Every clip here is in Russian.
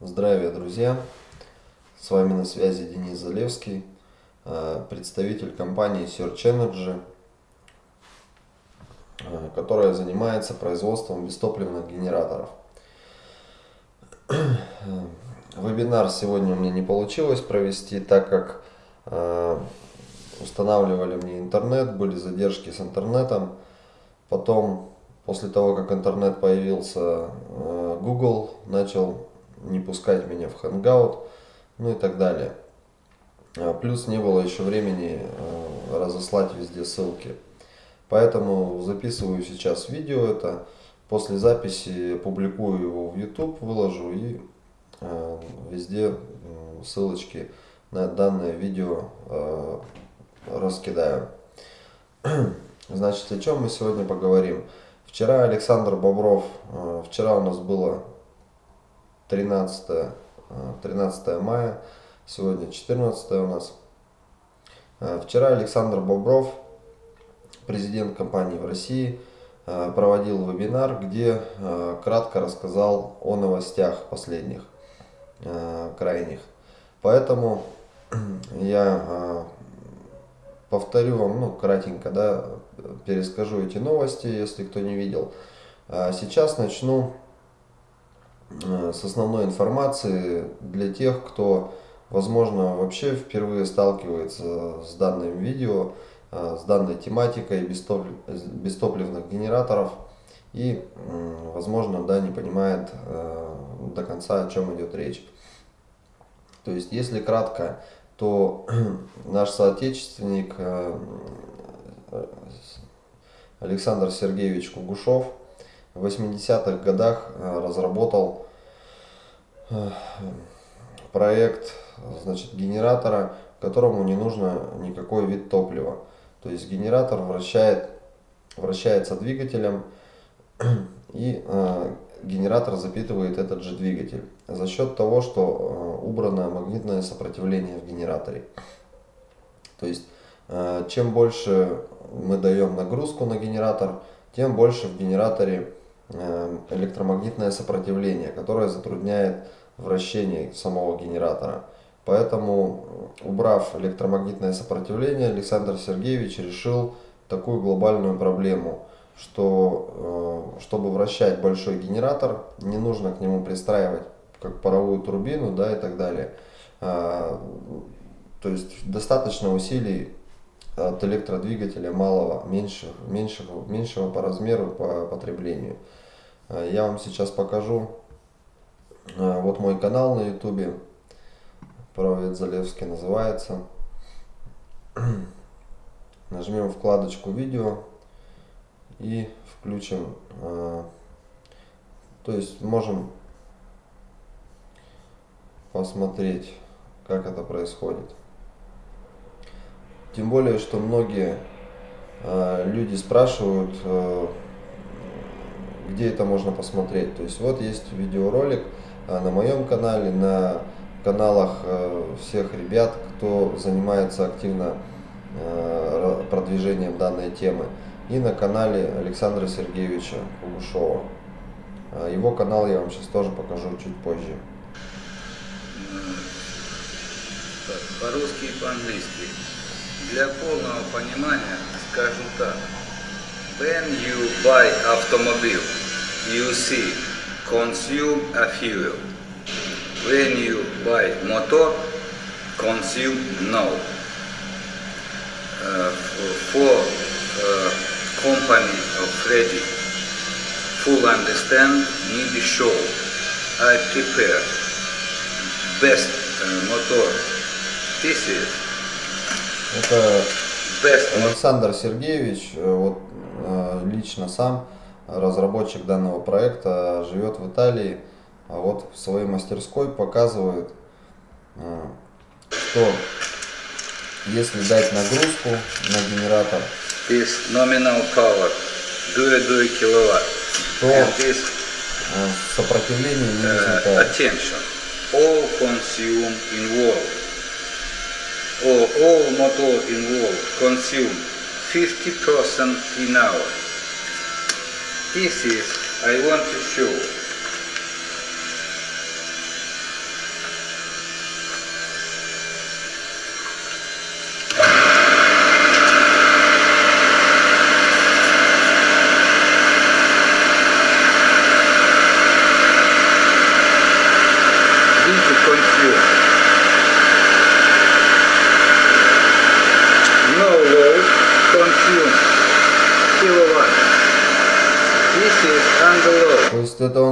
Здравия, друзья! С вами на связи Денис Залевский, э, представитель компании Search Energy, э, которая занимается производством бестопливных генераторов. Вебинар сегодня у меня не получилось провести, так как э, устанавливали мне интернет, были задержки с интернетом. Потом, после того, как интернет появился, Google начал не пускать меня в Hangout, ну и так далее. А, плюс не было еще времени а, разослать везде ссылки. Поэтому записываю сейчас видео это. После записи публикую его в YouTube, выложу и а, везде ссылочки на данное видео раскидаю. Значит, о чем мы сегодня поговорим? Вчера Александр Бобров, вчера у нас было 13, 13 э, мая, сегодня 14 у нас. Э, вчера Александр Бобров, президент компании в России, э, проводил вебинар, где кратко рассказал о новостях последних, крайних. Поэтому я повторю вам, ну, кратенько, да, перескажу эти новости, если кто не видел. Сейчас начну с основной информацией для тех, кто, возможно, вообще впервые сталкивается с данным видео, э, с данной тематикой бестопливных генераторов и, возможно, да, не понимает э, до конца, о чем идет речь. То есть, если кратко, то наш соотечественник Александр Сергеевич Кугушев – в 80-х годах э, разработал э, проект значит, генератора, которому не нужно никакой вид топлива. То есть генератор вращает, вращается двигателем и э, генератор запитывает этот же двигатель за счет того, что э, убрано магнитное сопротивление в генераторе. То есть э, чем больше мы даем нагрузку на генератор, тем больше в генераторе электромагнитное сопротивление, которое затрудняет вращение самого генератора. Поэтому, убрав электромагнитное сопротивление, Александр Сергеевич решил такую глобальную проблему, что э, чтобы вращать большой генератор, не нужно к нему пристраивать как паровую турбину да, и так далее. А, то есть достаточно усилий от электродвигателя малого, меньшего, меньшего, меньшего по размеру, по потреблению. Э, я вам сейчас покажу. Э, вот мой канал на ютубе. Провед Залевский называется. Нажмем вкладочку видео и включим. Э, то есть можем посмотреть, как это происходит. Тем более, что многие люди спрашивают, где это можно посмотреть. То есть вот есть видеоролик э, на моем канале, на каналах э, всех ребят, кто занимается активно э, продвижением данной темы. И на канале Александра Сергеевича Кугушова. Его канал я вам сейчас тоже покажу чуть позже. По-русски и по-английски. Для полного понимания скажу так. When you buy automobile, you see consume a fuel. When you buy motor, consume no. Uh, for uh, company of Freddy, full understand, need show. I prepare best uh, motor. This is Это best Александр Сергеевич, вот Э, лично сам разработчик данного проекта живет в Италии, а вот в своей мастерской показывает, э, что если дать нагрузку на генератор, this nominal power 2 киловатт, то э, сопротивление не возникает. Attention. All consume involved or all motor involved consume 50% in hour. This is, I want to show.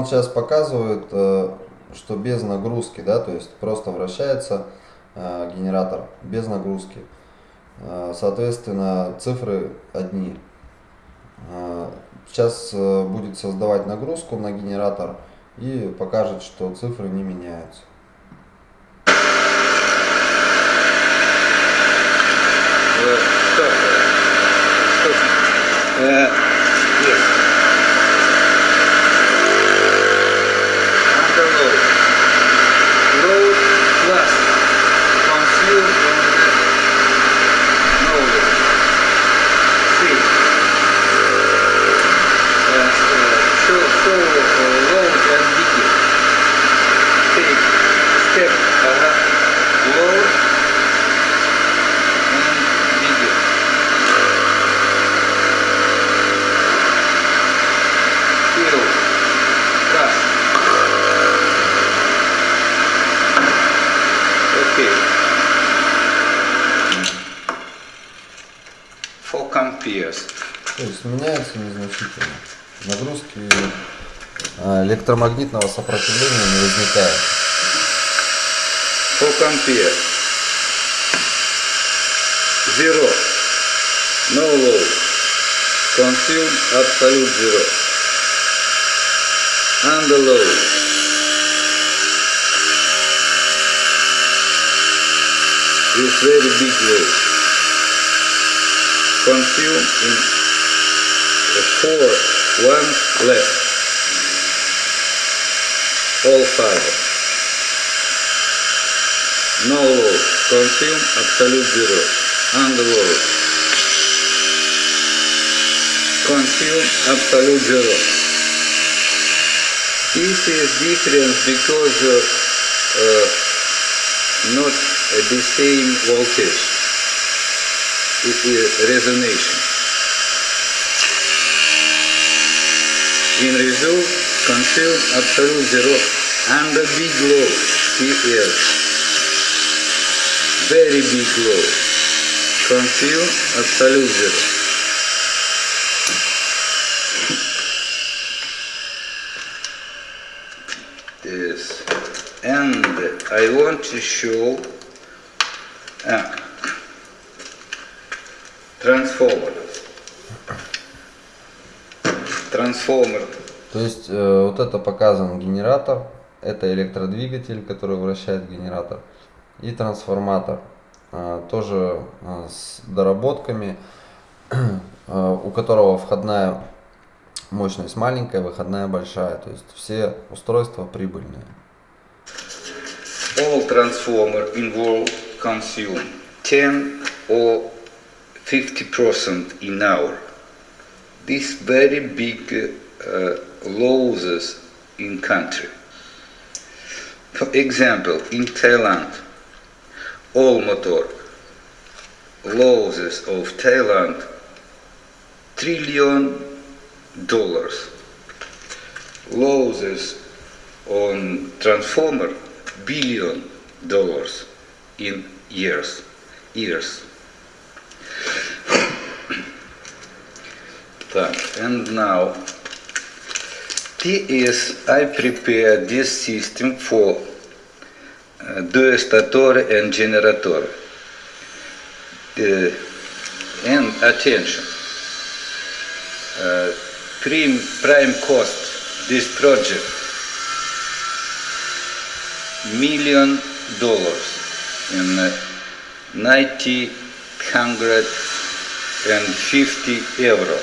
Сейчас показывает, э, что без нагрузки, да, то есть просто вращается э, генератор без нагрузки. Э, Соответственно, цифры одни. Сейчас будет создавать нагрузку на генератор и покажет, что цифры не меняются. Uh, stop. Stop. Uh, yes. Under load. Load plus consume on the no load. See. Uh, uh, show, show uh, load and begin. Take step. Uh, load and begin. Fill. Trust. Okay. Four amperes. То есть меняется незначительно. Нагрузки э, электромагнитного сопротивления не возникает. Ampere. Zero. No load. Consume absolute zero. Under load. Is very big load. Consume in four one left. Five. No load. Consume absolute zero. Under load. Consume zero. This is difference because uh, uh, not uh, the same voltage. It is resonation. In result, consume absolute zero under big load. PL very big load. Consume absolute zero. Yes. And I want to show ah, transformer. Transformer. То есть э, вот это показан генератор, это электродвигатель, который вращает генератор, и трансформатор, э, тоже э, с доработками, э, у которого входная мощность маленькая, выходная большая, то есть все устройства прибыльные. all transformer involved consume 10 or 50% in hour. This very big uh, losses in country. For example, in Thailand, all motor losses of Thailand trillion dollars. Losses on transformer billion dollars in years. Years. and now TS I prepare this system for uh, destatore and generator uh, and attention uh, prime, prime cost this project million dollars in uh, 90 hundred and fifty euro.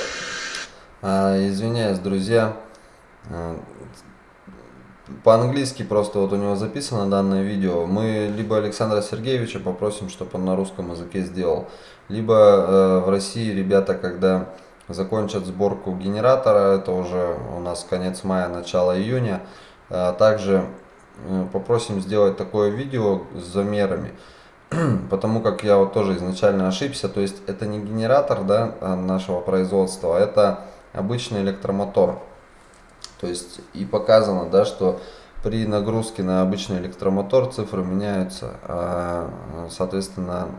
А, извиняюсь, друзья. А, По-английски просто вот у него записано данное видео. Мы либо Александра Сергеевича попросим, чтобы он на русском языке сделал, либо э, в России ребята, когда закончат сборку генератора, это уже у нас конец мая, начало июня, э, также э, попросим сделать такое видео с замерами. Потому как я вот тоже изначально ошибся, то есть это не генератор да, а нашего производства, это обычный электромотор. То есть и показано, да, что при нагрузке на обычный электромотор цифры меняются, а, соответственно,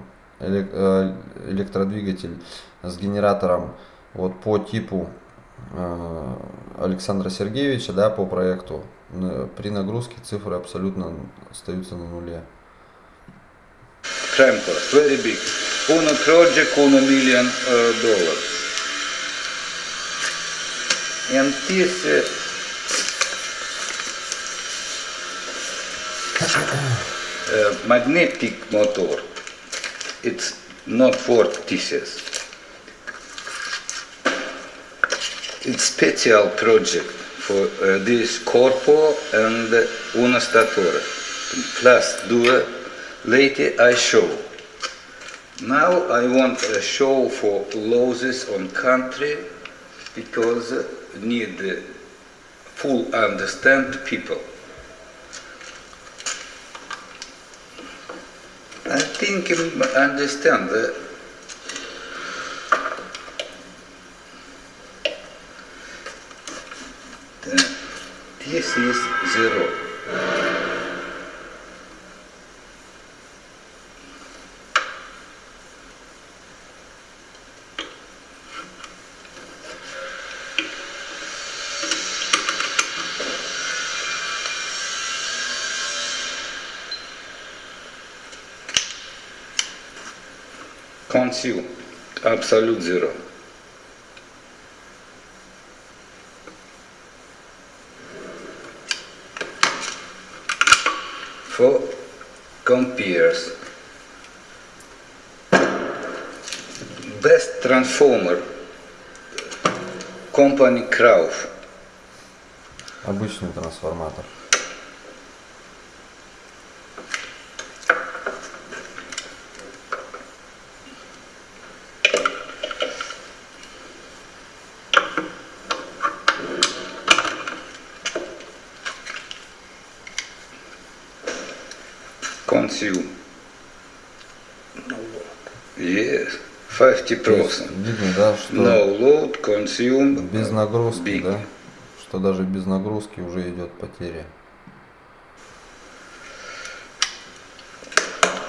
э, электродвигатель с генератором вот по типу э, Александра Сергеевича, да, по проекту, при нагрузке цифры абсолютно остаются на нуле. Cost, very big. Uno project, uno million uh, dollar. And this uh, uh, magnetic motor, it's not for TCS. It's special project for uh, this corpo and una statura. Plus due later I show. Now I want a show for losses on country because need full understand people. I think I understand that this is zero. Consume absolute zero. For compares best transformer company Krauf Обычный трансформатор. Consume. Yes, 50%. То есть видно, да, что No load, consume. без нагрузки, big. да, что даже без нагрузки уже идет потеря.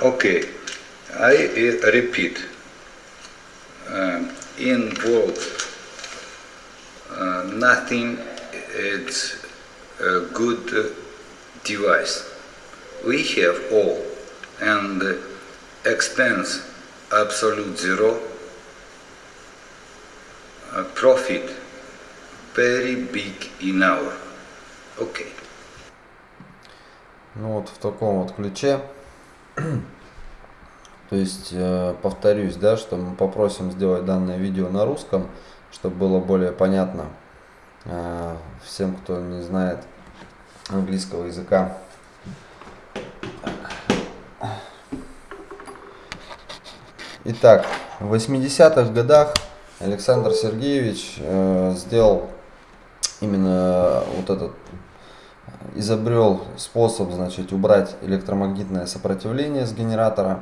Okay, I uh, repeat. Um, in world, uh, nothing it's a good uh, device. We have all, and expense absolute zero. Uh, profit very big in hour. Okay. Ну вот в таком вот ключе. То есть, э, повторюсь, да, что мы попросим сделать данное видео на русском, чтобы было более понятно э, всем, кто не знает английского языка. Итак, в 80-х годах Александр Сергеевич э, сделал именно вот этот изобрел способ, значит, убрать электромагнитное сопротивление с генератора.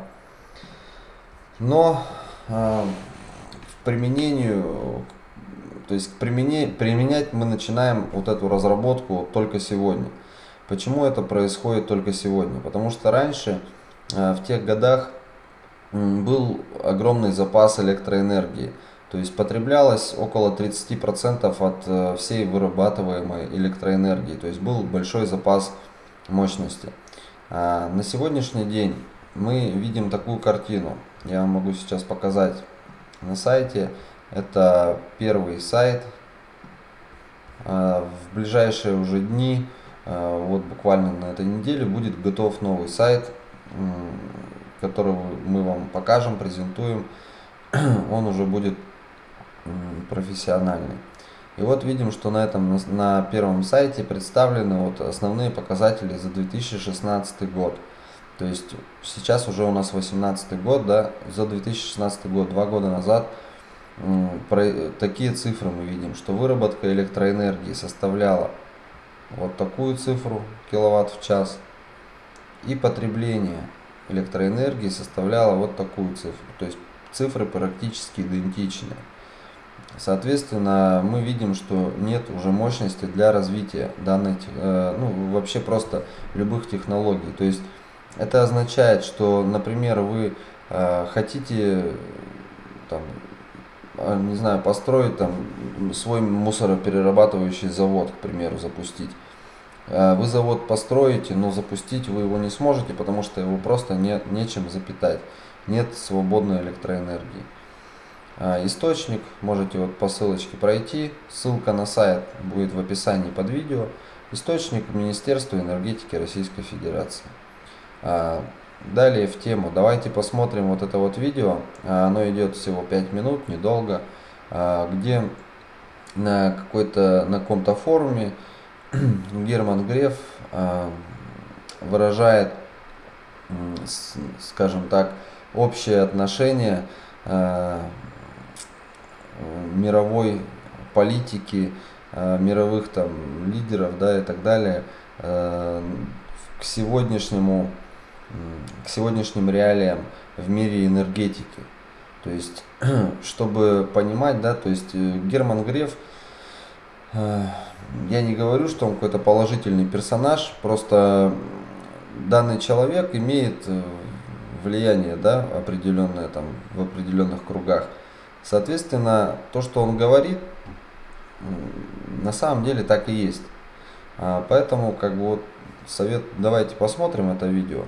Но э, в применению, то есть примене, применять мы начинаем вот эту разработку только сегодня. Почему это происходит только сегодня? Потому что раньше, э, в тех годах, был огромный запас электроэнергии. То есть потреблялось около 30% от э, всей вырабатываемой электроэнергии. То есть был большой запас мощности. А на сегодняшний день мы видим такую картину. Я вам могу сейчас показать на сайте. Это первый сайт. А в ближайшие уже дни, а, вот буквально на этой неделе, будет готов новый сайт, который мы вам покажем, презентуем. Он уже будет профессиональный. И вот видим, что на этом на первом сайте представлены вот основные показатели за 2016 год. То есть сейчас уже у нас 2018 год, да, за 2016 год, два года назад, про, такие цифры мы видим, что выработка электроэнергии составляла вот такую цифру, киловатт в час, и потребление электроэнергии составляло вот такую цифру. То есть цифры практически идентичны. Соответственно, мы видим, что нет уже мощности для развития данной, э, ну, вообще просто любых технологий. То есть это означает, что, например, вы э, хотите, там, э, не знаю, построить там свой мусороперерабатывающий завод, к примеру, запустить. Вы завод построите, но запустить вы его не сможете, потому что его просто не, нечем запитать. Нет свободной электроэнергии. А, источник, можете вот по ссылочке пройти, ссылка на сайт будет в описании под видео. Источник Министерства энергетики Российской Федерации. А, далее в тему, давайте посмотрим вот это вот видео, оно идет всего 5 минут, недолго, где на какой-то на каком-то форуме Герман Греф выражает, скажем так, общее отношение Э, мировой политики, э, мировых там лидеров, да, и так далее, э, к сегодняшнему, к сегодняшним реалиям в мире энергетики. То есть, чтобы понимать, да, то есть Герман Греф, я не говорю, что он какой-то положительный персонаж, просто данный человек имеет влияние, да, определенное там в определенных кругах. Соответственно, то, что он говорит, на самом деле так и есть. А, поэтому, как бы вот совет, давайте посмотрим это видео,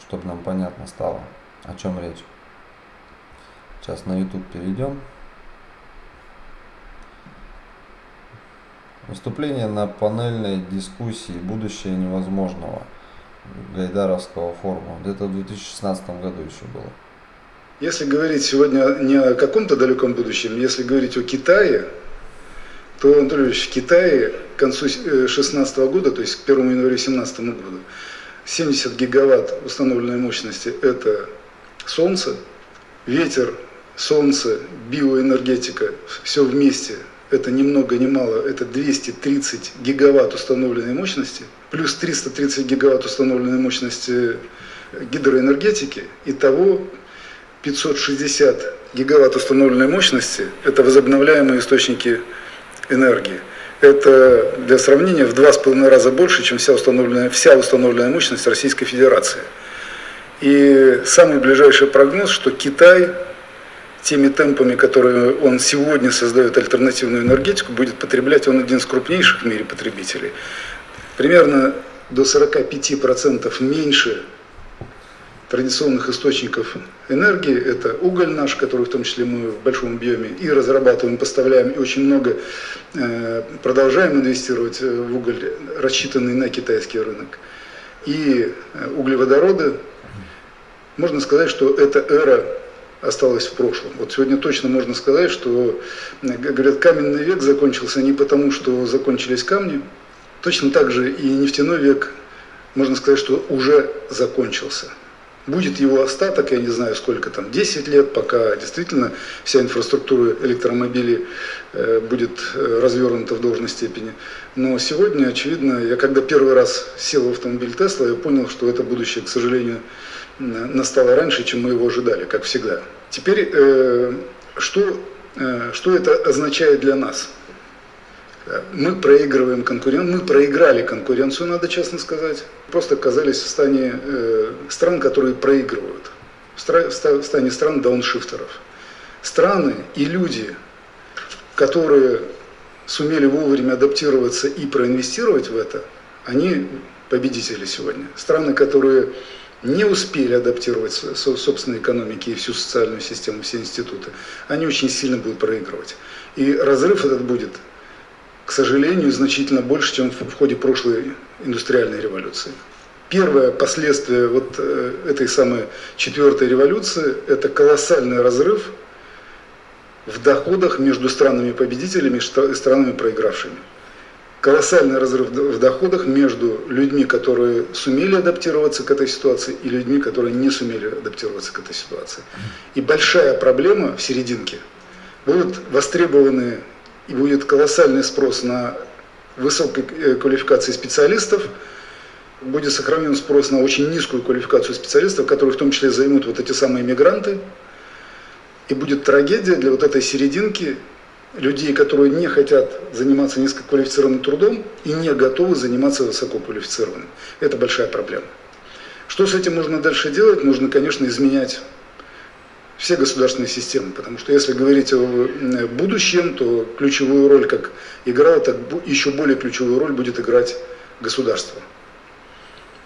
чтобы нам понятно стало, о чем речь. Сейчас на YouTube перейдем. Выступление на панельной дискуссии «Будущее невозможного» Гайдаровского форума. Где-то в 2016 году еще было. Если говорить сегодня не о каком-то далеком будущем, если говорить о Китае, то, Анатольевич, в Китае к концу 2016 э, года, то есть к 1 января 2017 году, 70 гигаватт установленной мощности – это солнце, ветер, солнце, биоэнергетика, все вместе – это ни много ни мало, это 230 гигаватт установленной мощности, плюс 330 гигаватт установленной мощности гидроэнергетики, и того 560 гигаватт установленной мощности – это возобновляемые источники энергии. Это для сравнения в два с половиной раза больше, чем вся установленная, вся установленная мощность Российской Федерации. И самый ближайший прогноз, что Китай теми темпами, которые он сегодня создает альтернативную энергетику, будет потреблять, он один из крупнейших в мире потребителей. Примерно до 45% меньше традиционных источников энергии. Это уголь наш, который в том числе мы в большом объеме и разрабатываем, поставляем, и очень много э, продолжаем инвестировать в уголь, рассчитанный на китайский рынок. И э, углеводороды, можно сказать, что эта эра осталась в прошлом. Вот сегодня точно можно сказать, что, говорят, каменный век закончился не потому, что закончились камни, точно так же и нефтяной век, можно сказать, что уже закончился. Будет его остаток, я не знаю сколько там, 10 лет, пока действительно вся инфраструктура электромобилей э, будет э, развернута в должной степени. Но сегодня, очевидно, я когда первый раз сел в автомобиль Тесла, я понял, что это будущее, к сожалению, настало раньше, чем мы его ожидали, как всегда. Теперь, э, что, что это означает для нас? Мы проигрываем конкуренцию, мы проиграли конкуренцию, надо честно сказать. Просто оказались в стане э, стран, которые проигрывают, в стане стран дауншифтеров. Страны и люди, которые сумели вовремя адаптироваться и проинвестировать в это, они победители сегодня. Страны, которые не успели адаптировать собственные экономики и всю социальную систему, все институты, они очень сильно будут проигрывать. И разрыв этот будет к сожалению, значительно больше, чем в ходе прошлой индустриальной революции. Первое последствие вот э, этой самой четвертой революции – это колоссальный разрыв в доходах между странами-победителями и странами проигравшими. Колоссальный разрыв в доходах между людьми, которые сумели адаптироваться к этой ситуации, и людьми, которые не сумели адаптироваться к этой ситуации. И большая проблема в серединке. Будут востребованы и будет колоссальный спрос на высокой э, квалификации специалистов, будет сохранен спрос на очень низкую квалификацию специалистов, которые в том числе займут вот эти самые мигранты, и будет трагедия для вот этой серединки, людей, которые не хотят заниматься низкоквалифицированным трудом и не готовы заниматься высококвалифицированным. Это большая проблема. Что с этим можно дальше делать? Нужно, конечно, изменять все государственные системы, потому что если говорить о будущем, то ключевую роль, как играло, так еще более ключевую роль будет играть государство.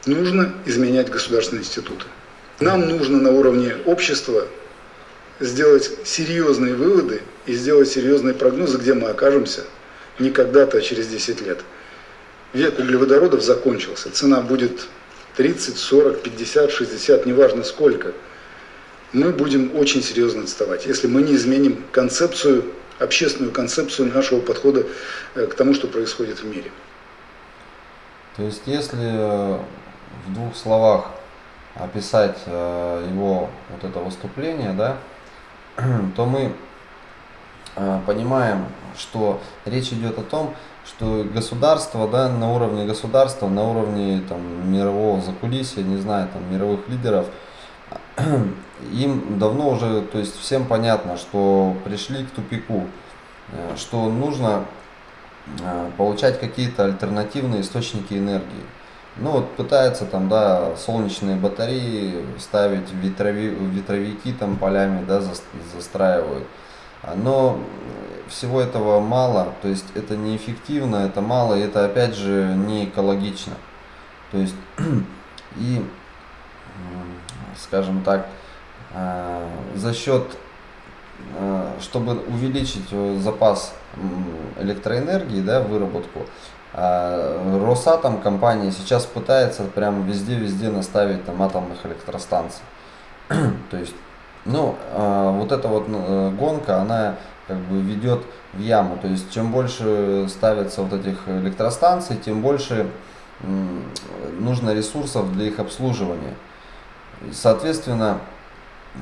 Нужно изменять государственные институты. Нам нужно на уровне общества сделать серьезные выводы и сделать серьезные прогнозы, где мы окажемся не когда-то, а через 10 лет. Век углеводородов закончился. Цена будет 30, 40, 50, 60, неважно сколько. Мы будем очень серьезно отставать, если мы не изменим концепцию, общественную концепцию нашего подхода э, к тому, что происходит в мире. То есть, если э, в двух словах описать э, его вот это выступление, да, то мы понимаем, что речь идет о том, что государство, да, на уровне государства, на уровне там, мирового закулисья, не знаю, там, мировых лидеров, им давно уже, то есть всем понятно, что пришли к тупику, э, что нужно получать какие-то альтернативные источники энергии. Ну вот пытается там, да, солнечные батареи ставить, ветрови, ветровики там полями, да, за, застраивают. Но всего этого мало, то есть это неэффективно, это мало, и это опять же не экологично. То есть и, скажем так, а, за счет, а, чтобы увеличить запас электроэнергии, да, выработку, а Росатом компания сейчас пытается прям везде-везде наставить там атомных электростанций. То есть, ну, а, вот эта вот э, гонка, она как бы ведет в яму. То есть, чем больше ставится вот этих электростанций, тем больше нужно ресурсов для их обслуживания. Соответственно,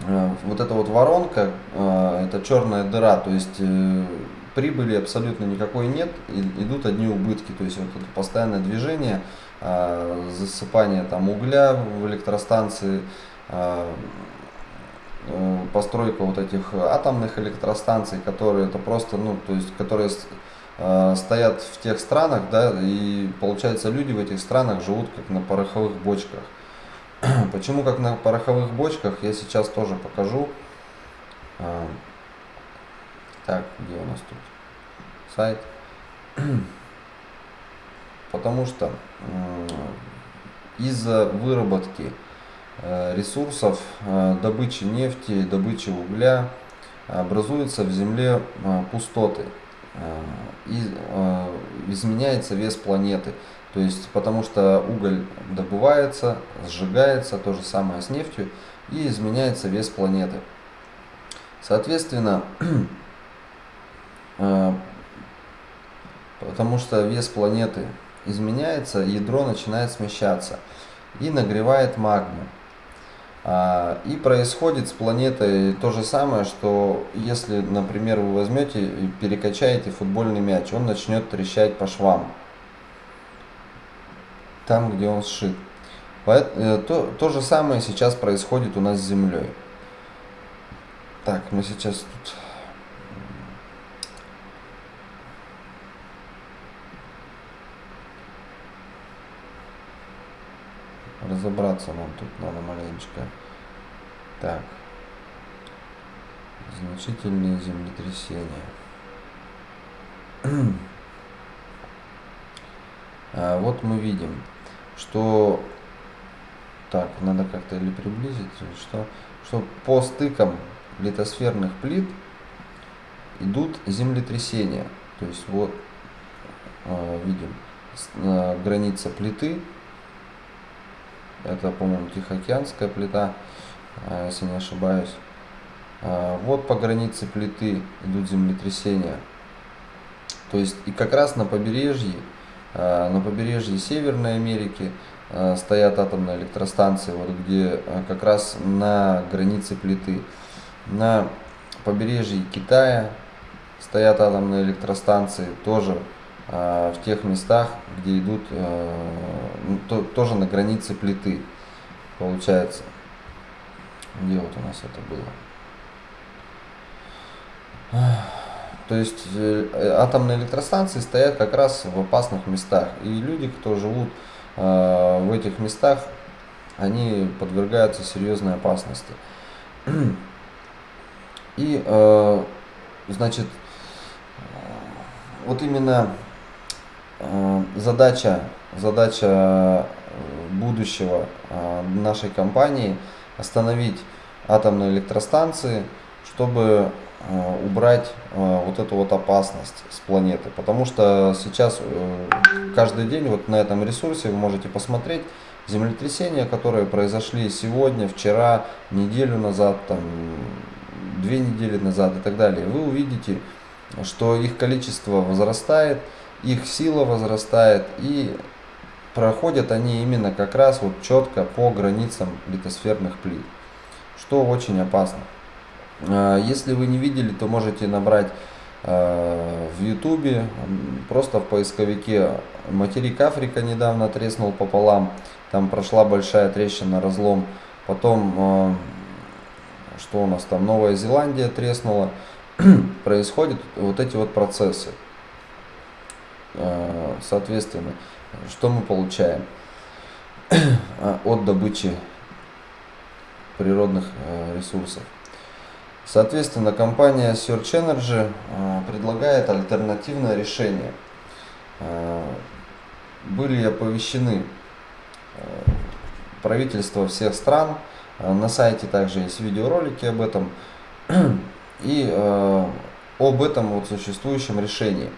э, вот эта вот воронка, э, это черная дыра, то есть прибыли абсолютно никакой нет, идут одни убытки, то есть вот это постоянное движение, а, засыпание там угля в электростанции, э, постройка вот этих атомных электростанций, которые это просто, ну, то есть, которые а, стоят в тех странах, да, и получается люди в этих странах живут как на пороховых бочках. Почему как на пороховых бочках, я сейчас тоже покажу. Так, где у нас тут сайт? Потому что из-за выработки э, ресурсов э, добычи нефти, добычи угля образуются в Земле э, пустоты и изменяется вес планеты. То есть, потому что уголь добывается, сжигается, то же самое с нефтью, и изменяется вес планеты. Соответственно, Э, потому что вес планеты изменяется, ядро начинает смещаться и нагревает магму. А, и происходит с планетой то же самое, что если, например, вы возьмете и перекачаете футбольный мяч, он начнет трещать по швам, там, где он сшит. Э, то, то же самое сейчас происходит у нас с Землей. Так, мы сейчас тут разобраться нам тут надо маленечко. Так. Значительные землетрясения. а вот мы видим, что так, надо как-то или приблизить, или что, что по стыкам литосферных плит идут землетрясения. То есть вот э, видим э, граница плиты это, по-моему, Тихоокеанская плита, а, если не ошибаюсь. А, вот по границе плиты идут землетрясения. То есть и как раз на побережье, а, на побережье Северной Америки стоят атомные электростанции, вот где как раз на границе плиты. На побережье Китая стоят атомные электростанции, тоже в тех местах, где идут э, ну, то, тоже на границе плиты, получается. Где вот у нас это было? То есть э, атомные электростанции стоят как раз в опасных местах. И люди, кто живут э, в этих местах, они подвергаются серьезной опасности. И, э, значит, вот именно э, задача, задача э, будущего э, нашей компании остановить атомные электростанции, чтобы э, убрать э, вот эту вот опасность с планеты. Потому что сейчас э, каждый день вот на этом ресурсе вы можете посмотреть землетрясения, которые произошли сегодня, вчера, неделю назад, там, две недели назад и так далее. Вы увидите, что их количество возрастает, их сила возрастает и проходят они именно как раз вот четко по границам литосферных плит, что очень опасно. А, если вы не видели, то можете набрать а, в ютубе, просто в поисковике материк Африка недавно треснул пополам, там прошла большая трещина, разлом, потом а, что у нас там, Новая Зеландия треснула, происходят вот эти вот процессы. Соответственно, что мы получаем от добычи природных э, ресурсов. Соответственно, компания Search Energy э, предлагает альтернативное решение. Э, были оповещены правительства всех стран, на сайте также есть видеоролики об этом, и об этом вот существующем решении.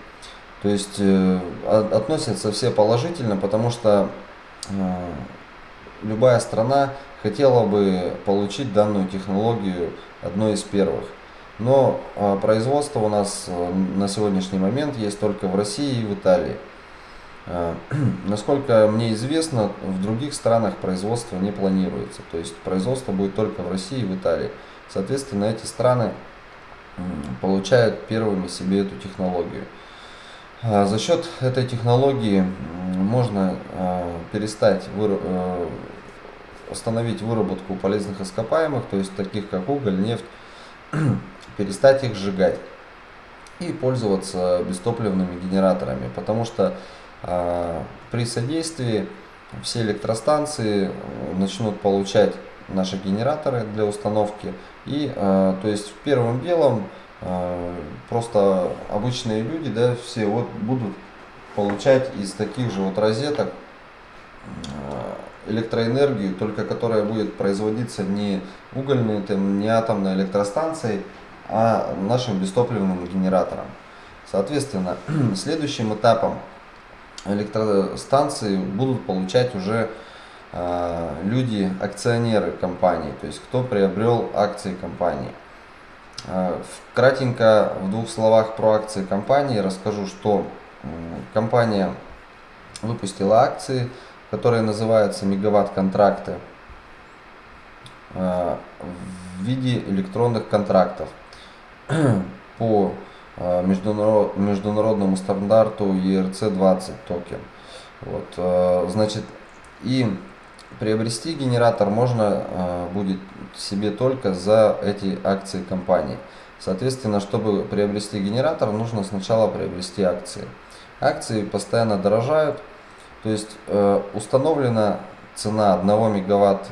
То есть э, относятся все положительно, потому что э, любая страна хотела бы получить данную технологию одной из первых. Но э, производство у нас э, на сегодняшний момент есть только в России и в Италии. Э, насколько мне известно, в других странах производство не планируется. То есть производство будет только в России и в Италии. Соответственно, эти страны получают первыми себе эту технологию. А, за счет этой технологии можно а, перестать э, остановить выработку полезных ископаемых, то есть таких как уголь, нефть, перестать их сжигать и пользоваться бестопливными генераторами, потому что а, при содействии все электростанции э, начнут получать наши генераторы для установки. И то есть первым делом просто обычные люди, да, все вот будут получать из таких же вот розеток а, электроэнергию, только которая будет производиться не угольной, там, не атомной электростанцией, а нашим бестопливным генератором. Соответственно, следующим этапом электростанции будут получать уже э, люди, акционеры компании, то есть кто приобрел акции компании. Э, кратенько в двух словах про акции компании расскажу, что компания выпустила акции, которые называются мегаватт-контракты э, в виде электронных контрактов по э, международному стандарту ERC-20 токен. Вот, значит, и приобрести генератор можно э, будет себе только за эти акции компании. Соответственно, чтобы приобрести генератор, нужно сначала приобрести акции. Акции постоянно дорожают, то есть э, установлена цена 1 мегаватт,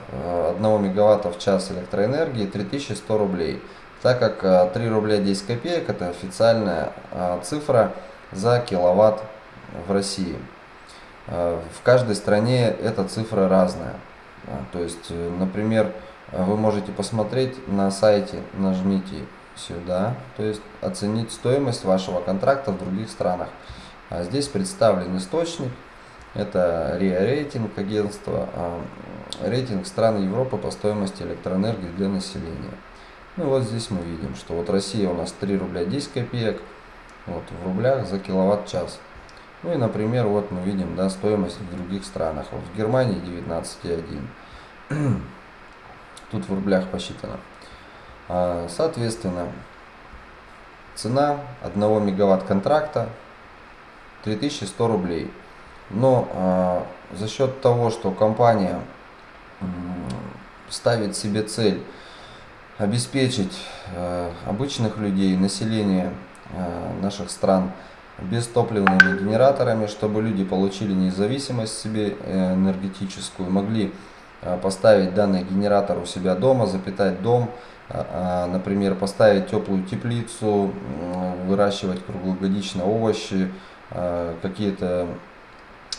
1 мегаватта в час электроэнергии 3100 рублей. Так как 3 рубля 10 копеек это официальная цифра за киловатт в России. Э, в каждой стране эта цифра разная. А, то есть, э, например, вы можете посмотреть на сайте, нажмите сюда, то есть оценить стоимость вашего контракта в других странах. А здесь представлен источник, это РИА рейтинг агентства, а, рейтинг стран Европы по стоимости электроэнергии для населения. Ну вот здесь мы видим, что вот Россия у нас 3 рубля 10 копеек, вот в рублях за киловатт-час. Ну и, например, вот мы видим да, стоимость в других странах. Вот в Германии 19,1. Тут в рублях посчитано. А, соответственно, цена 1 мегаватт контракта 3100 рублей. Но а, за счет того, что компания ставит себе цель обеспечить а, обычных людей, население э, наших стран бестопливными генераторами, чтобы люди получили независимость себе э, энергетическую, могли э, поставить данный генератор у себя дома, запитать дом, например, поставить теплую теплицу, выращивать круглогодично овощи, какие-то,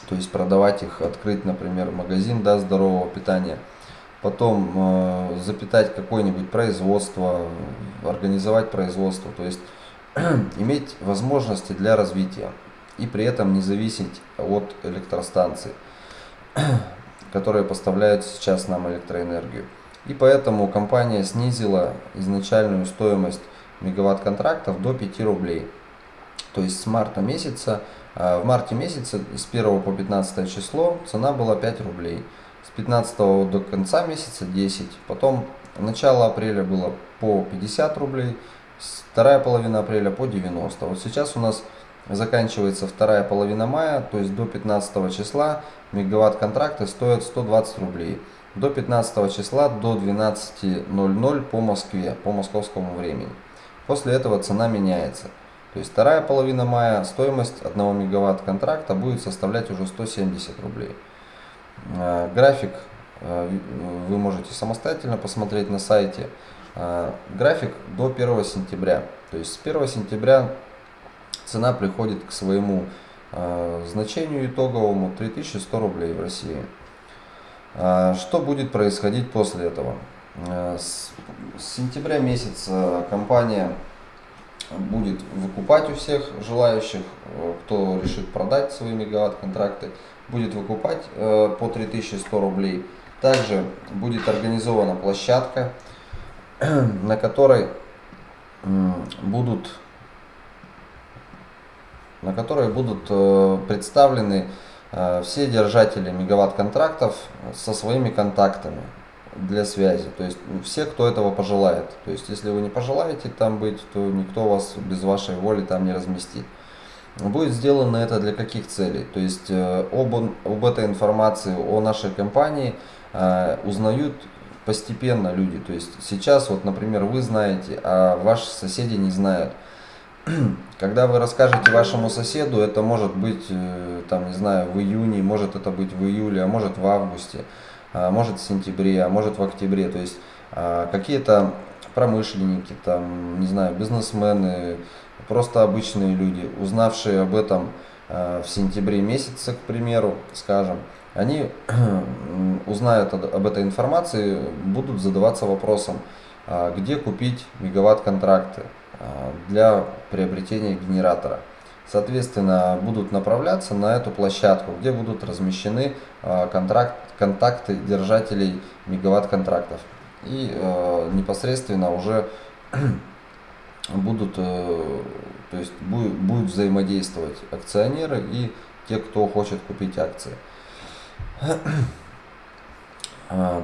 то есть продавать их, открыть, например, магазин да, здорового питания – потом э, запитать какое-нибудь производство, организовать производство, то есть иметь возможности для развития и при этом не зависеть от электростанций, которые поставляют сейчас нам электроэнергию. И поэтому компания снизила изначальную стоимость мегаватт контрактов до 5 рублей. То есть с марта месяца, э, в марте месяца с 1 по 15 число цена была 5 рублей. 15 до конца месяца 10, потом начало апреля было по 50 рублей, вторая половина апреля по 90. Вот сейчас у нас заканчивается вторая половина мая, то есть до 15 числа мегаватт контракты стоят 120 рублей. До 15 числа до 12.00 по Москве, по московскому времени. После этого цена меняется. То есть вторая половина мая стоимость 1 мегаватт контракта будет составлять уже 170 рублей. Э, график э, вы можете самостоятельно посмотреть на сайте. Э, график до 1 сентября. То есть с 1 сентября цена приходит к своему значению итоговому 3100 рублей в России. Что будет происходить после этого? С сентября месяца компания будет выкупать у всех желающих, кто решит продать свои мегаватт-контракты, будет выкупать э, по 3100 рублей. Также будет организована площадка, на которой будут на которой будут э, представлены э, все держатели мегаватт контрактов со своими контактами для связи. То есть все, кто этого пожелает. То есть если вы не пожелаете там быть, то никто вас без вашей воли там не разместит. Будет сделано это для каких целей? То есть э, об, об этой информации о нашей компании узнают постепенно люди. То есть сейчас, вот, например, вы знаете, а ваши соседи не знают. Когда вы расскажете вашему соседу, это может быть, э, там, не знаю, в июне, может это быть в июле, а может в августе, а может в сентябре, а может в октябре. То есть а, какие-то промышленники, там, не знаю, бизнесмены, просто обычные люди, узнавшие об этом э, в сентябре месяце, к примеру, скажем, они узнают об этой информации, будут задаваться вопросом, а, где купить мегаватт-контракты а, для приобретения генератора. Соответственно, будут направляться на эту площадку, где будут размещены а, контракт, контакты держателей мегаватт-контрактов. И э, непосредственно уже будут, э, то есть будет взаимодействовать акционеры и те, кто хочет купить акции. А,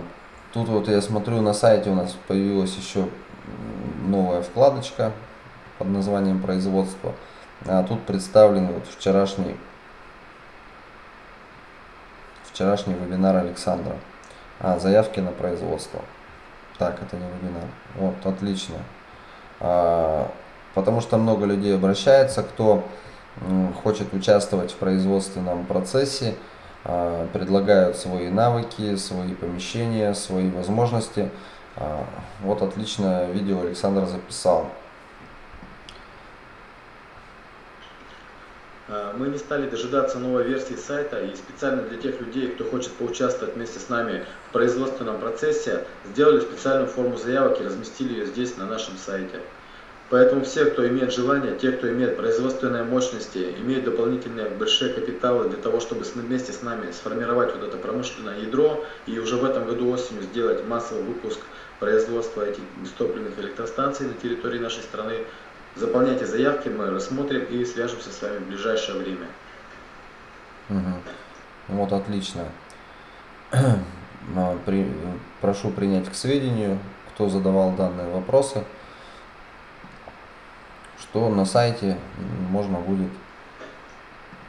тут вот я смотрю на сайте у нас появилась еще новая вкладочка под названием производство. А тут представлен вот вчерашний вчерашний вебинар Александра. А, заявки на производство. Так, это не вебинар. Вот, отлично. А, потому что много людей обращается, кто хочет участвовать в производственном процессе, предлагают свои навыки, свои помещения, свои возможности. А, вот отличное видео Александр записал. Мы не стали дожидаться новой версии сайта и специально для тех людей, кто хочет поучаствовать вместе с нами в производственном процессе, сделали специальную форму заявок и разместили ее здесь на нашем сайте. Поэтому все, кто имеет желание, те, кто имеет производственные мощности, имеют дополнительные большие капиталы для того, чтобы вместе с нами сформировать вот это промышленное ядро и уже в этом году осенью сделать массовый выпуск производства этих бестопливных электростанций на территории нашей страны, заполняйте заявки, мы рассмотрим и свяжемся с вами в ближайшее время. Угу. Вот отлично. При, прошу принять к сведению, кто задавал данные вопросы что на сайте можно будет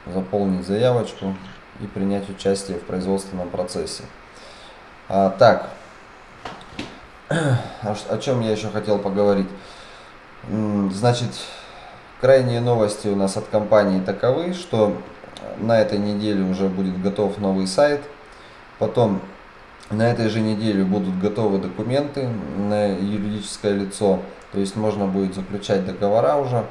заполнить заявочку и принять участие в производственном процессе. А, так, о чем я еще хотел поговорить. Значит, крайние новости у нас от компании таковы, что на этой неделе уже будет готов новый сайт. Потом на этой же неделе будут готовы документы на юридическое лицо. То есть можно будет заключать договора уже.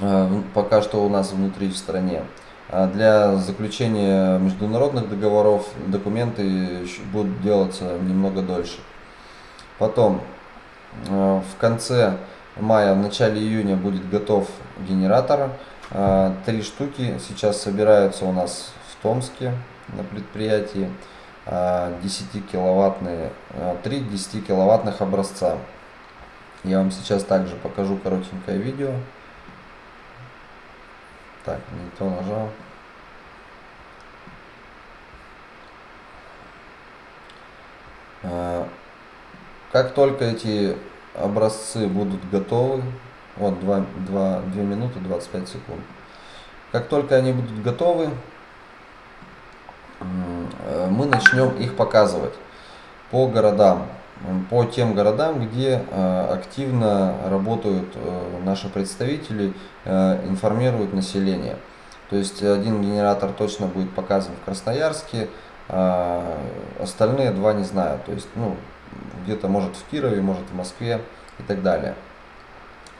Э, пока что у нас внутри в стране. А для заключения международных договоров документы будут делаться немного дольше. Потом э, в конце мая, в начале июня будет готов генератор. Э, три штуки сейчас собираются у нас в Томске на предприятии. 10 киловаттные, 3 10 киловаттных образца. Я вам сейчас также покажу коротенькое видео. Так, не то нажал. А, как только эти образцы будут готовы, вот 2, 2, 2 минуты 25 секунд. Как только они будут готовы, э, мы начнем их показывать по городам по тем городам, где э, активно работают э, наши представители, э, информируют население. То есть один генератор точно будет показан в Красноярске, а остальные два не знаю. То есть ну, где-то может в Кирове, может в Москве и так далее.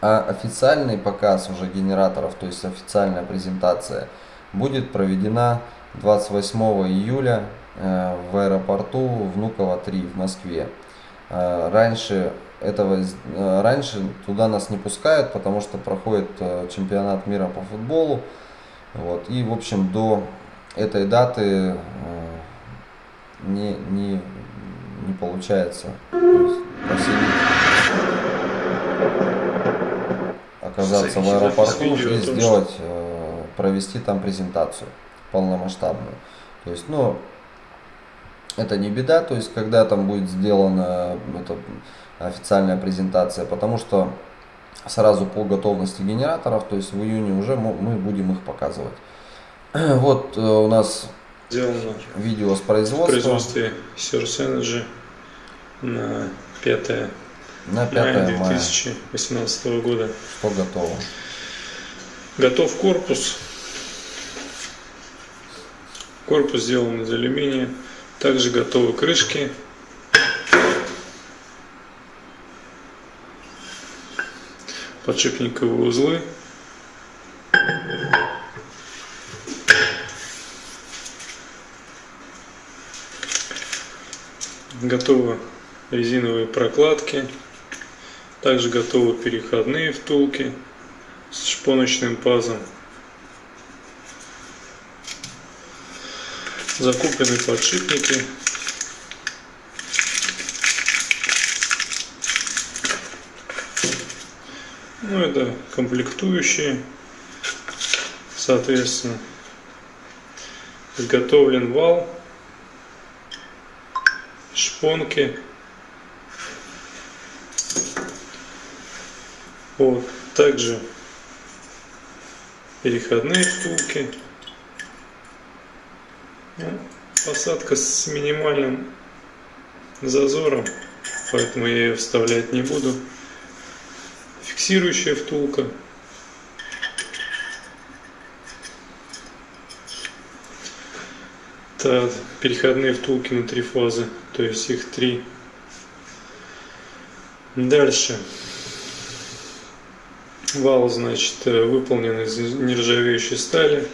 А официальный показ уже генераторов, то есть официальная презентация, будет проведена 28 июля в аэропорту Внуково 3 в Москве. Э, раньше этого э, раньше туда нас не пускают, потому что проходит э, чемпионат мира по футболу. Вот. И, в общем, до этой даты не, не, не получается оказаться в аэропорту и сделать, провести там презентацию полномасштабную. То есть, ну, это не беда, то есть когда там будет сделана эта официальная презентация, потому что сразу по готовности генераторов, то есть в июне уже мы будем их показывать. Вот э, у нас сделано видео с производства. В производстве Source Energy на 5 на 5 мая 2018 мая. года. Что готово? Готов корпус. Корпус сделан из алюминия. Также готовы крышки. Подшипниковые узлы. Готовы резиновые прокладки. Также готовы переходные втулки с шпоночным пазом. Закуплены подшипники. Ну, это комплектующие, соответственно, изготовлен вал, шпонки. Вот, также переходные втулки. Посадка с минимальным зазором, поэтому я ее вставлять не буду. Фиксирующая втулка. Это переходные втулки на три фазы, то есть их три. Дальше. Вал, значит, выполнен из нержавеющей стали.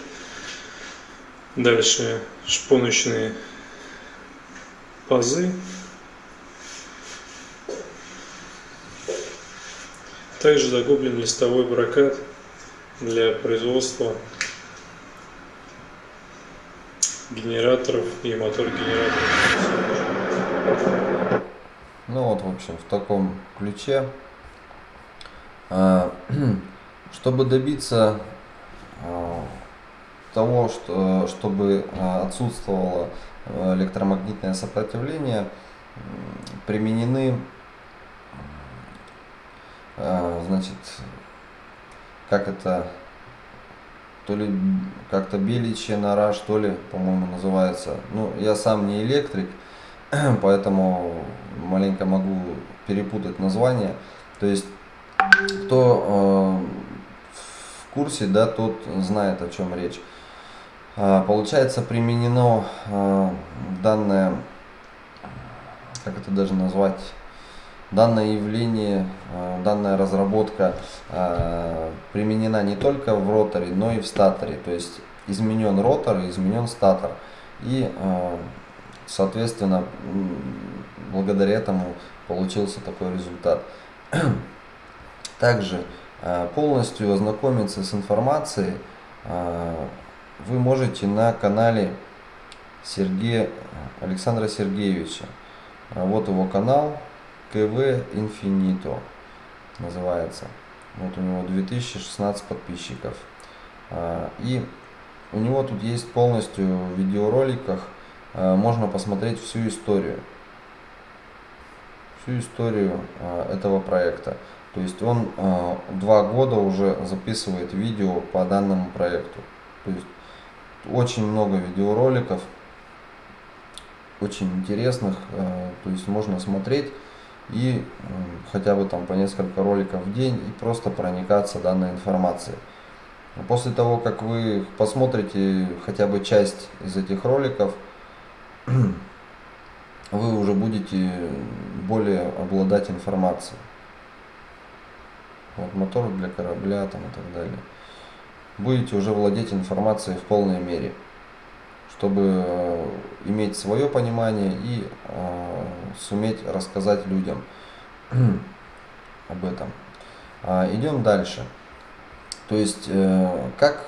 Дальше шпоночные пазы. Также закуплен листовой прокат для производства генераторов и мотор генераторов. Ну вот, в общем, в таком ключе. А, чтобы добиться а, того, что, чтобы э, отсутствовало э, электромагнитное сопротивление, применены э, значит, как это, то ли как-то беличья нора, что ли, по-моему, называется. Ну, я сам не электрик, поэтому маленько могу перепутать название. То есть, кто курсе, да, тот знает, о чем речь. А, получается, применено а, данное, как это даже назвать, данное явление, а, данная разработка применена не только в роторе, но и в статоре. То есть изменен ротор изменен статор. И, соответственно, благодаря этому получился такой результат. Также полностью ознакомиться с информацией вы можете на канале Сергея Александра Сергеевича. А, Вот его канал КВ Инфинито называется. Вот у него 2016 подписчиков. А, И у него тут есть полностью в видеороликах, а, можно посмотреть всю историю. Всю историю этого проекта. То есть он два года уже записывает видео по данному проекту. То есть очень много видеороликов, очень интересных, э, то есть можно смотреть и хотя бы там по несколько роликов в день и просто проникаться данной информацией. После того, как вы посмотрите хотя бы часть из этих роликов, вы уже будете более обладать информацией. Вот мотор для корабля там и так далее будете уже владеть информацией в полной мере, чтобы э, иметь свое понимание и э, суметь рассказать людям об этом. А, идем дальше. То есть, э, как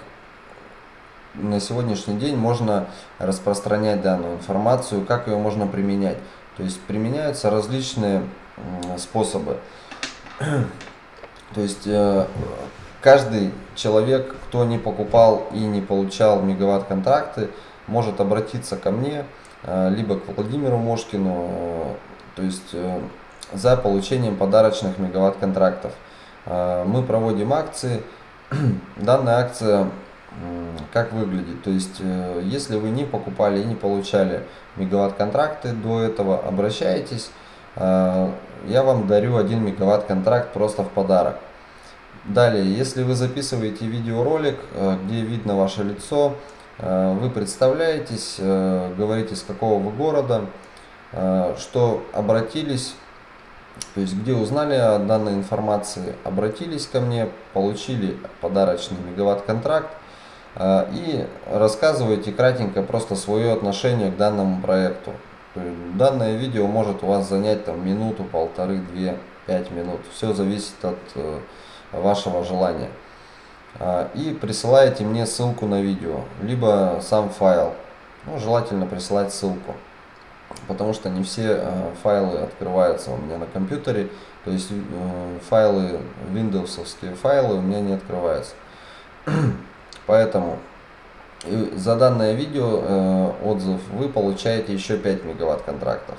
на сегодняшний день можно распространять данную информацию, как ее можно применять. То есть применяются различные м, способы. То есть э, каждый человек, кто не покупал и не получал мегаватт-контракты, может обратиться ко мне, э, либо к Владимиру Мошкину, э, то есть э, за получением подарочных мегаватт-контрактов. Мы проводим акции. Данная акция как выглядит? То есть, если вы не покупали и не получали мегаватт-контракты до этого, обращайтесь. Я вам дарю 1 мегаватт-контракт просто в подарок. Далее, если вы записываете видеоролик, э, где видно ваше лицо, э, вы представляетесь, э, говорите с какого вы города, что обратились, то есть где узнали о данной информации, обратились ко мне, получили подарочный мегаватт-контракт и рассказываете кратенько просто свое отношение к данному проекту. Данное видео может у вас занять там минуту, полторы, две, пять минут. Все зависит от вашего желания. А, И присылаете мне ссылку на видео, либо сам файл. Ну, желательно присылать ссылку, потому что не все э, файлы открываются у меня на компьютере. То есть э, файлы, виндовсовские файлы у меня не открываются. Поэтому и за данное видео э, отзыв вы получаете еще 5 мегаватт контрактов.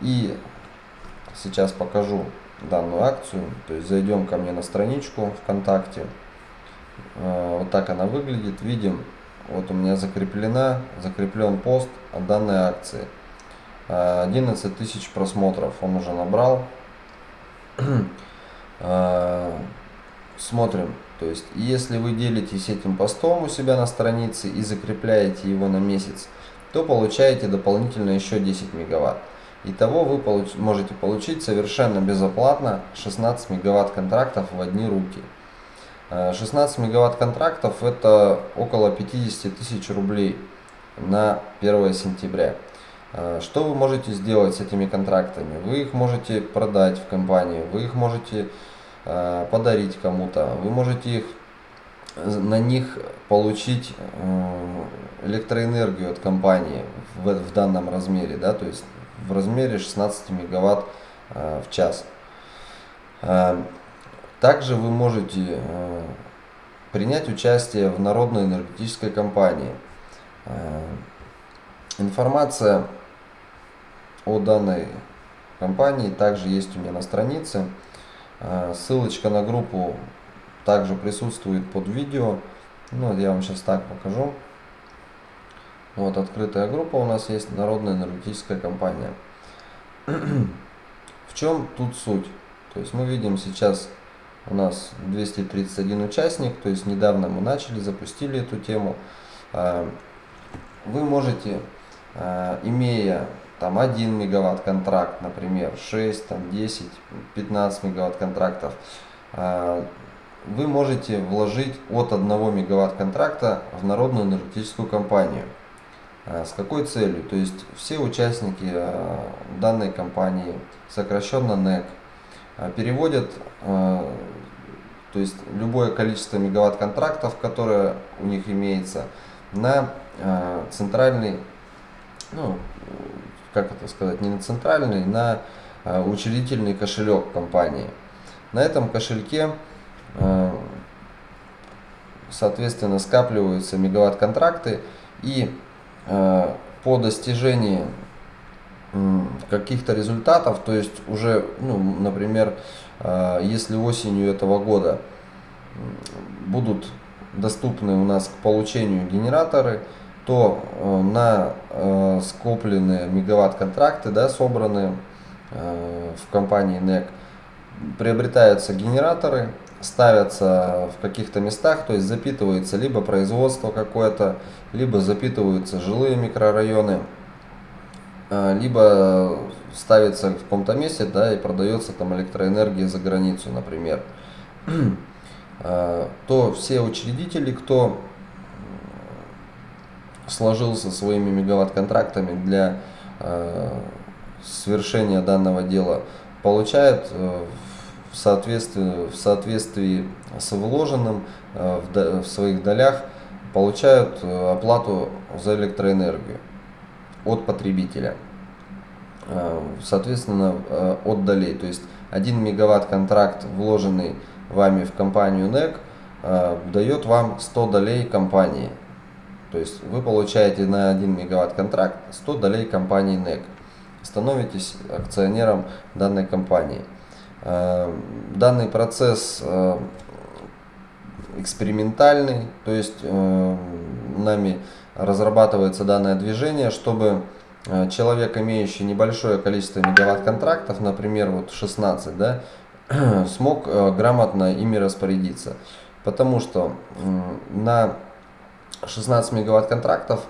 И сейчас покажу данную акцию. То есть зайдем ко мне на страничку ВКонтакте. Э, Вот так она выглядит. Видим, вот у меня закреплена, закреплен пост о данной акции. Э, 11 тысяч просмотров он уже набрал. Э, Смотрим. То есть, если вы делитесь этим постом у себя на странице и закрепляете его на месяц, то получаете дополнительно еще 10 мегаватт. Итого вы получ можете получить совершенно безоплатно 16 мегаватт контрактов в одни руки. Э, 16 мегаватт контрактов это около 50 тысяч рублей на 1 сентября. Э, Что вы можете сделать с этими контрактами? Вы их можете продать в компанию, вы их можете э, подарить кому-то, вы можете их на них получить э, электроэнергию от компании в, в данном размере, да, то есть в размере 16 мегаватт э, в час. Э, Также вы можете э, принять участие в народной энергетической компании. Информация о данной компании также есть у меня на странице. Ссылочка на группу также присутствует под видео. Ну, я вам сейчас так покажу. Вот открытая группа у нас есть, Народная энергетическая компания. В чем тут суть? То есть мы видим сейчас у нас 231 участник, то есть недавно мы начали, запустили эту тему. А, вы можете, а, имея там 1 мегаватт контракт, например, 6, там 10, 15 мегаватт контрактов, а, вы можете вложить от 1 мегаватт контракта в народную энергетическую компанию. С какой целью? То есть все участники данной компании, сокращенно НЭК, переводят то есть любое количество мегаватт контрактов, которое у них имеется, на центральный, ну, как это сказать, не на центральный, на учредительный кошелек компании. На этом кошельке, соответственно, скапливаются мегаватт контракты и по достижении каких-то результатов, то есть уже, ну, например, а, если осенью этого года будут доступны у нас к получению генераторы, то э, на э, скопленные мегаватт-контракты, да, собранные э, в компании NEC, приобретаются генераторы, ставятся в каких-то местах, то есть запитывается либо производство какое-то, либо запитываются жилые микрорайоны, либо ставится в каком-то месте, да, и продается там электроэнергия за границу, например, а, то все учредители, кто сложился своими мегаватт-контрактами для э, совершения данного дела, получают э, в соответствии, в соответствии с вложенным э, в своих долях, получают оплату за электроэнергию от потребителя. Э, соответственно, э, от долей. То есть 1 мегаватт контракт, вложенный вами в компанию NEC, э, дает вам 100 долей компании. То есть вы получаете на 1 мегаватт контракт 100 долей компании NEC. Становитесь акционером данной компании. Данный процесс экспериментальный, то есть нами разрабатывается данное движение, чтобы Э, человек, имеющий небольшое количество мегаватт контрактов, например, вот 16, да, смог э, грамотно ими распорядиться. Потому что на 16 мегаватт контрактов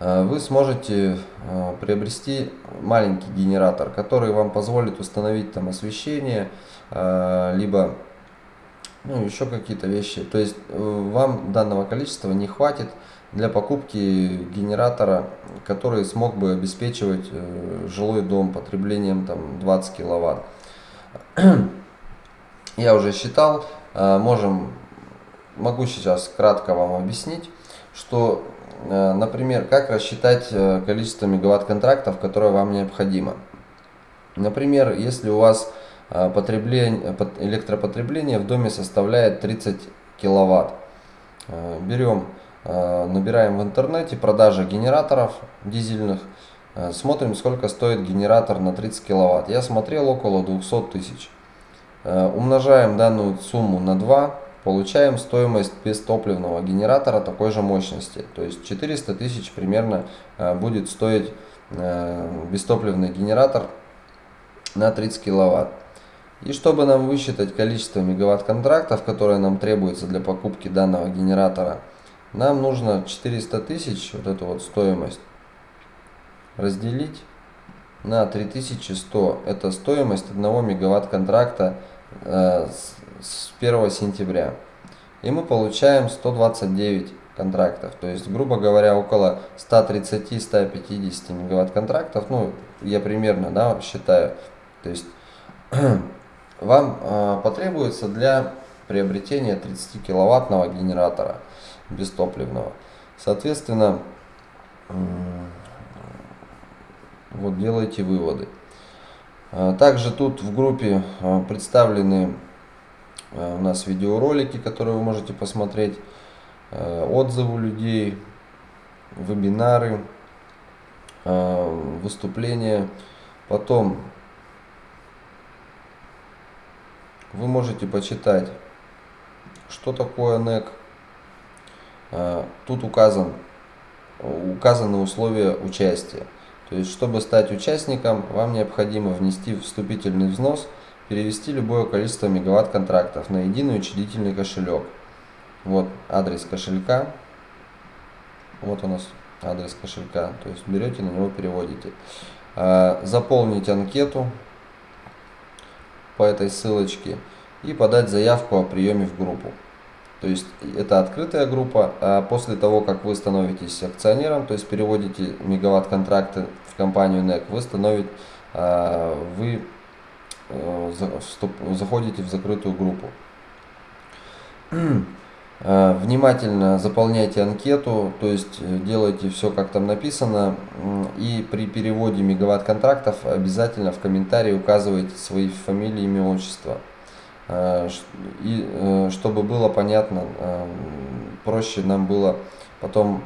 э, вы сможете приобрести маленький генератор, который вам позволит установить там освещение, либо ну, еще какие-то вещи. То есть вам данного количества не хватит для покупки генератора, который смог бы обеспечивать э, жилой дом потреблением там 20 киловатт. Я уже считал, э, можем, могу сейчас кратко вам объяснить, что, э, например, как рассчитать количество мегаватт контрактов, которое вам необходимо. Например, если у вас потребление, электропотребление в доме составляет 30 киловатт, берем Э, набираем в интернете продажа генераторов дизельных, э, смотрим сколько стоит генератор на 30 киловатт. Я смотрел около 200 тысяч. Э, умножаем данную сумму на 2, получаем стоимость бестопливного генератора такой же мощности. То есть 400 тысяч примерно будет стоить бестопливный генератор на 30 киловатт. И чтобы нам высчитать количество мегаватт контрактов, которые нам требуется для покупки данного генератора, нам нужно 400 тысяч, вот эту вот стоимость, разделить на 3100. Это стоимость 1 мегаватт контракта э, с 1 сентября. И мы получаем 129 контрактов. То есть, грубо говоря, около 130-150 мегаватт контрактов. Ну, я примерно да, считаю. То есть, вам э, потребуется для приобретения 30 киловаттного генератора бестопливного. Соответственно, вот делайте выводы. А, также тут в группе а, представлены у нас видеоролики, которые вы можете посмотреть, отзывы людей, вебинары, выступления. Потом вы можете почитать, что такое NEC, Э, тут указан, указаны условия участия. То есть, чтобы стать участником, вам необходимо внести вступительный взнос перевести любое количество мегаватт контрактов на единый учредительный кошелек. Вот адрес кошелька. Вот у нас адрес кошелька. То есть берете на него переводите. А, заполнить анкету по этой ссылочке и подать заявку о приеме в группу. То есть это открытая группа, а после того, как вы становитесь акционером, то есть переводите мегаватт контракты в компанию NEC, вы становитесь, а, вы э, заходите в закрытую группу. А, внимательно заполняйте анкету, то есть э, делайте все, как там написано. И при переводе мегаватт контрактов обязательно в комментарии указывайте свои фамилии, имя, отчество. Э, и э, чтобы было понятно, э, проще нам было потом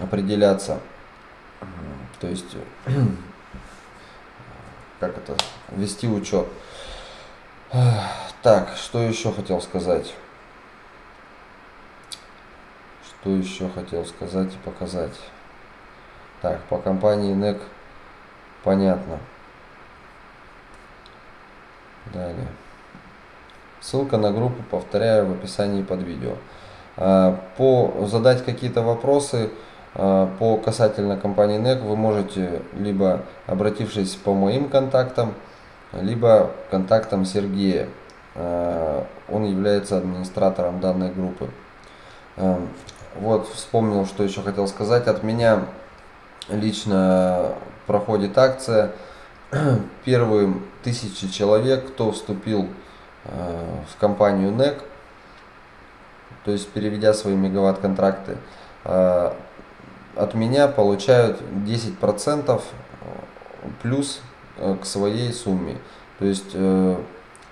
определяться, то есть как это, вести учет. Так, что еще хотел сказать? Что еще хотел сказать и показать? Так, по компании NEC понятно. Далее. Ссылка на группу, повторяю, в описании под видео. А, по задать какие-то вопросы а, по касательно компании NEC вы можете либо обратившись по моим контактам, либо контактам Сергея. А, он является администратором данной группы. Вот, вспомнил, что еще хотел сказать. От меня лично проходит акция. Первые тысячи человек, кто вступил Э, в компанию NEC, то есть переведя свои мегаватт контракты, э, от меня получают 10% плюс э, к своей сумме. То есть,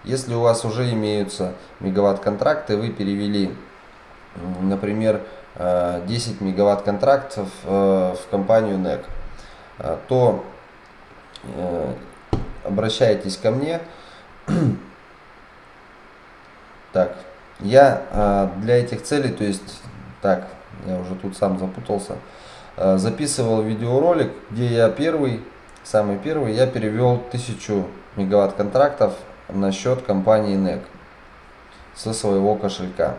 если у вас уже имеются мегаватт контракты, вы перевели, например, 10 мегаватт контрактов в компанию NEC, то обращайтесь ко мне, так, я э, для этих целей, то есть, так, я уже тут сам запутался, э, записывал видеоролик, где я первый, самый первый, я перевел 1000 мегаватт контрактов на счет компании NEC со своего кошелька.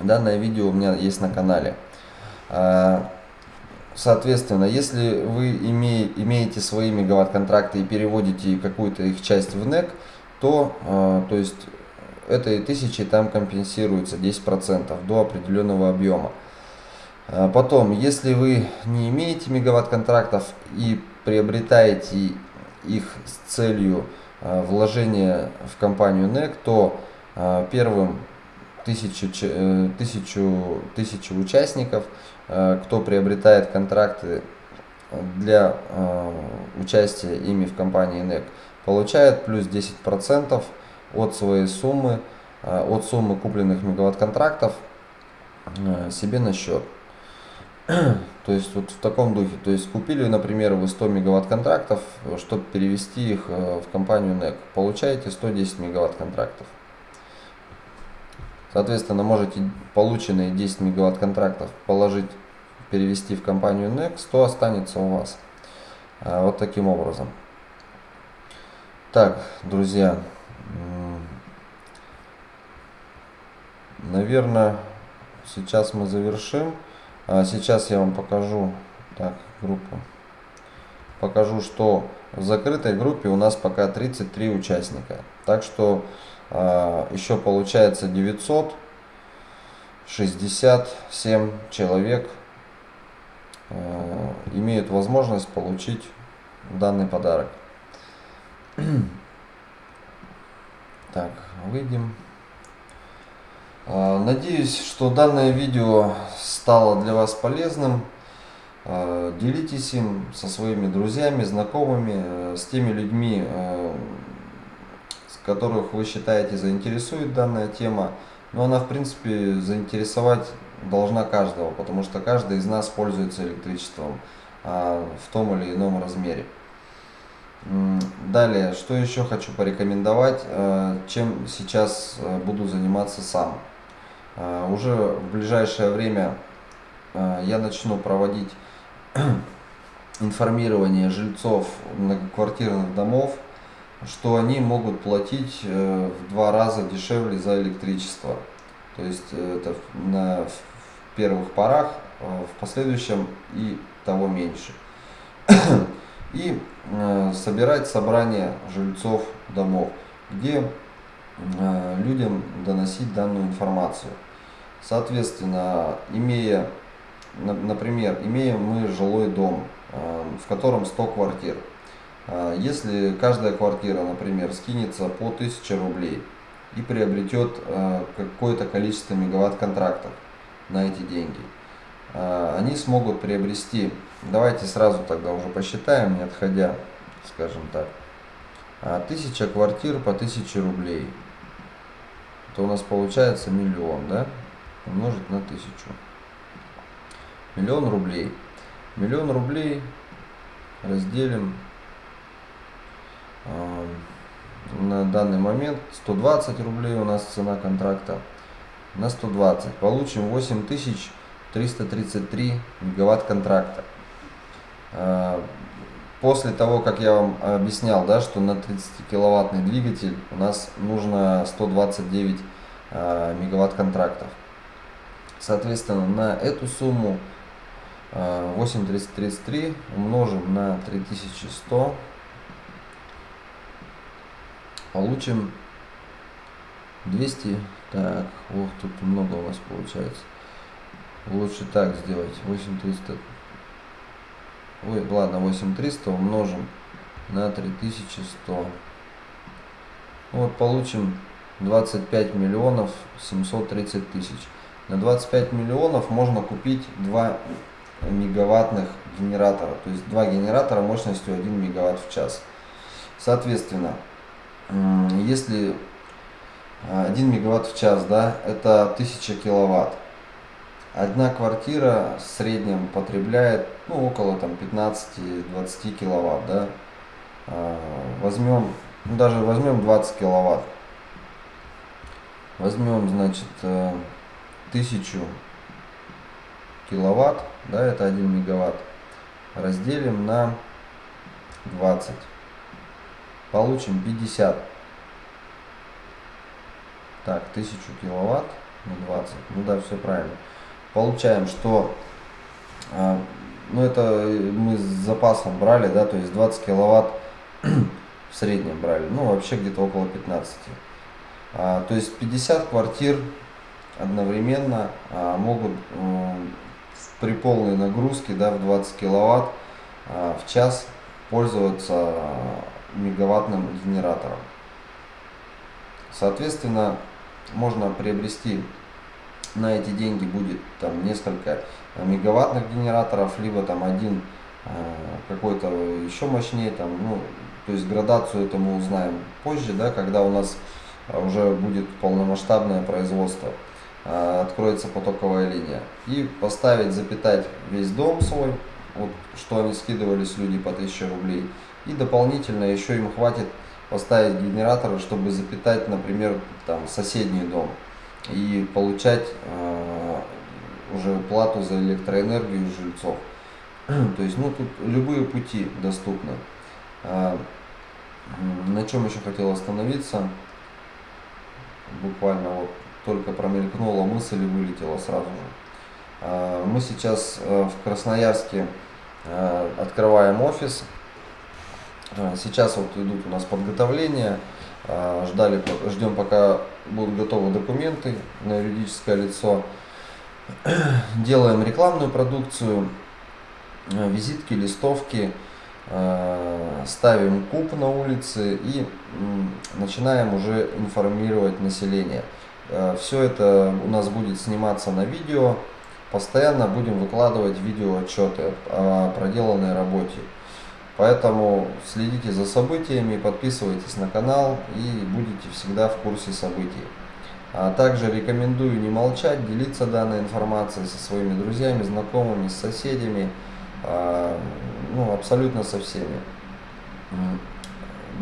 Данное видео у меня есть на канале. Соответственно, если вы име, имеете свои мегаватт контракты и переводите какую-то их часть в NEC, то, то есть этой тысячи там компенсируется 10% до определенного объема. А потом, если вы не имеете мегаватт контрактов и приобретаете их с целью а, вложения в компанию NEC, то а, первым тысячу, э, тысячу, тысячу участников, кто приобретает контракты для участия ими в компании NEC, получает плюс 10% от своей суммы, э, от суммы купленных мегаватт контрактов э, себе на счет. То есть вот в таком духе. То есть купили, например, вы 100 мегаватт контрактов, чтобы перевести их э, в компанию NEC. Получаете 110 мегаватт контрактов. Соответственно, можете полученные 10 мегаватт контрактов положить, перевести в компанию NEC, 100 останется у вас. Вот таким образом. Так, друзья, Наверное, сейчас мы завершим. А сейчас я вам покажу так, группу. Покажу, что в закрытой группе у нас пока 33 участника. Так что еще получается 967 человек а, имеют возможность получить данный подарок. Так, выйдем. А, надеюсь, что данное видео стало для вас полезным. А, делитесь им со своими друзьями, знакомыми, э, с теми людьми, э, которых вы считаете заинтересует данная тема. Но она, в принципе, заинтересовать должна каждого, потому что каждый из нас пользуется электричеством а, в том или ином размере. Далее, что еще хочу порекомендовать, э, чем сейчас э, буду заниматься сам. Э, уже в ближайшее время я начну проводить информирование жильцов многоквартирных домов что они могут платить э, в два раза дешевле за электричество. То есть э, это на первых порах, э, в последующем и того меньше. И собирать собрание жильцов домов, где людям доносить данную информацию. Соответственно, имея, на- например, имеем мы жилой дом, в котором 100 квартир. Э, Если каждая квартира, например, скинется по 1000 рублей и приобретет э, какое-то количество мегаватт-контрактов на эти деньги, э, они смогут приобрести, давайте сразу тогда уже посчитаем, не отходя, скажем так, а, 1000 квартир по 1000 рублей, то у нас получается миллион, да, умножить на тысячу. Миллион рублей. Миллион рублей разделим а, на данный момент 120 рублей у нас цена контракта на 120 получим 8333 мегаватт контракта. А, после того как я вам объяснял да что на 30 киловаттный двигатель у нас нужно 129 а, мегаватт контрактов. Соответственно на эту сумму а, 8333 умножим на 3100 получим 200 так ох тут много у нас получается. Лучше так сделать. 8300 ой ладно 8300 умножим на 3100 вот получим 25 миллионов 730 тысяч. На 25 миллионов можно купить два мегаваттных генератора. То есть два генератора мощностью 1 мегаватт в час. Соответственно если 1 мегаватт в час, да, это 1000 киловатт. Одна квартира в среднем потребляет, ну, около там 15-20 киловатт, да. А, Возьмем, ну, даже возьмем 20 киловатт. Возьмем, значит, э, 1000 киловатт, да, это 1 мегаватт. Разделим на 20. Получим 50 так, 1000 киловатт на 20. Ну да, все правильно. Получаем, что а, ну это мы с запасом брали, да, то есть 20 киловатт в среднем брали. Ну, вообще где-то около 15. А, то есть 50 квартир одновременно а, могут м, при полной нагрузке, да, в 20 киловатт а, в час пользоваться а, мегаваттным генератором. Соответственно, можно приобрести на эти деньги будет там несколько э, мегаваттных генераторов, либо там один э, какой-то еще мощнее, там, ну, то есть градацию это мы узнаем позже, да, когда у нас э, уже будет полномасштабное производство, откроется потоковая линия. И поставить, запитать весь дом свой, вот, что они скидывались люди по 1000 рублей. И дополнительно еще им хватит поставить генераторы, чтобы запитать, например, там соседний дом и получать э, уже плату за электроэнергию жильцов. То есть, ну тут любые пути доступны. М, на чем еще хотел остановиться? Буквально вот только промелькнула мысль и вылетела сразу же. А, Мы сейчас э, в Красноярске э, открываем офис. А, Сейчас вот идут у нас подготовления. А, Ждали, ждем пока будут готовы документы на юридическое лицо. Делаем рекламную продукцию, э, визитки, листовки, э, ставим куб на улице и начинаем уже информировать население. Все это у нас будет сниматься на видео. Постоянно будем выкладывать видео отчеты о проделанной работе. Поэтому следите за событиями, подписывайтесь на канал и будете всегда в курсе событий. А также рекомендую не молчать, делиться данной информацией со своими друзьями, знакомыми, с соседями, а, ну, абсолютно со всеми.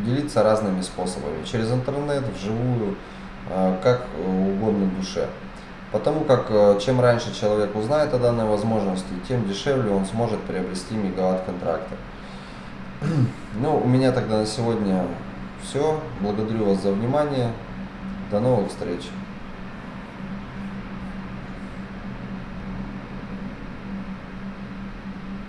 Делиться разными способами, через интернет, вживую, а, как угодно душе. Потому как э, чем раньше человек узнает о данной возможности, тем дешевле он сможет приобрести мегаватт контракта. Ну, у меня тогда на сегодня Все, благодарю вас за внимание. До новых встреч.